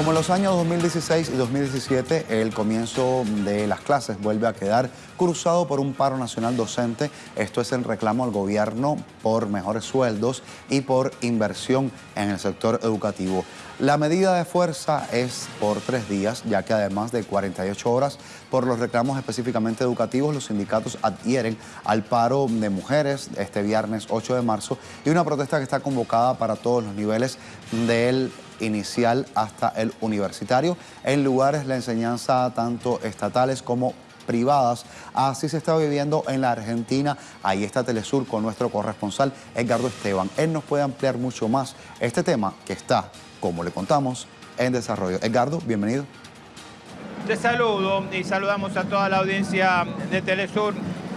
Como en los años 2016 y 2017, el comienzo de las clases vuelve a quedar cruzado por un paro nacional docente. Esto es el reclamo al gobierno por mejores sueldos y por inversión en el sector educativo. La medida de fuerza es por tres días, ya que además de 48 horas por los reclamos específicamente educativos, los sindicatos adhieren al paro de mujeres este viernes 8 de marzo y una protesta que está convocada para todos los niveles del inicial hasta el universitario, en lugares de enseñanza tanto estatales como privadas. Así se está viviendo en la Argentina. Ahí está Telesur con nuestro corresponsal Edgardo Esteban. Él nos puede ampliar mucho más este tema que está como le contamos, en desarrollo. Edgardo, bienvenido. Te saludo y saludamos a toda la audiencia de Telesur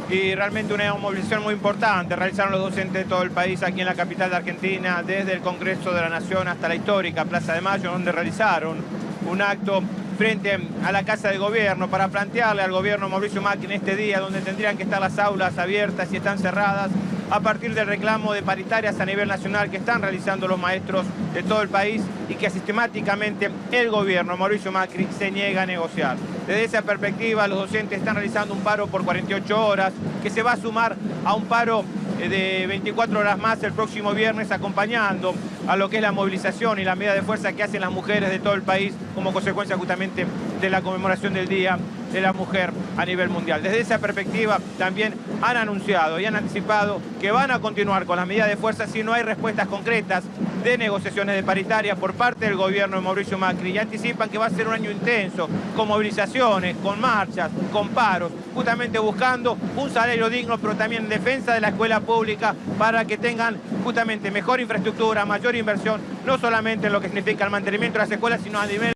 y realmente una movilización muy importante. Realizaron los docentes de todo el país aquí en la capital de Argentina, desde el Congreso de la Nación hasta la histórica Plaza de Mayo, donde realizaron un acto frente a la Casa de Gobierno para plantearle al gobierno Mauricio Macri en este día donde tendrían que estar las aulas abiertas y están cerradas a partir del reclamo de paritarias a nivel nacional que están realizando los maestros de todo el país y que sistemáticamente el gobierno Mauricio Macri se niega a negociar. Desde esa perspectiva los docentes están realizando un paro por 48 horas que se va a sumar a un paro eh, de 24 horas más el próximo viernes acompañando a lo que es la movilización y la medida de fuerza que hacen las mujeres de todo el país como consecuencia justamente de la conmemoración del Día de la Mujer a nivel mundial. Desde esa perspectiva también han anunciado y han anticipado que van a continuar con las medidas de fuerza si no hay respuestas concretas de negociaciones de paritaria por parte del gobierno de Mauricio Macri y anticipan que va a ser un año intenso con movilizaciones, con marchas, con paros, justamente buscando un salario digno, pero también en defensa de la escuela pública para que tengan justamente mejor infraestructura, mayor inversión, no solamente en lo que significa el mantenimiento de las escuelas, sino a nivel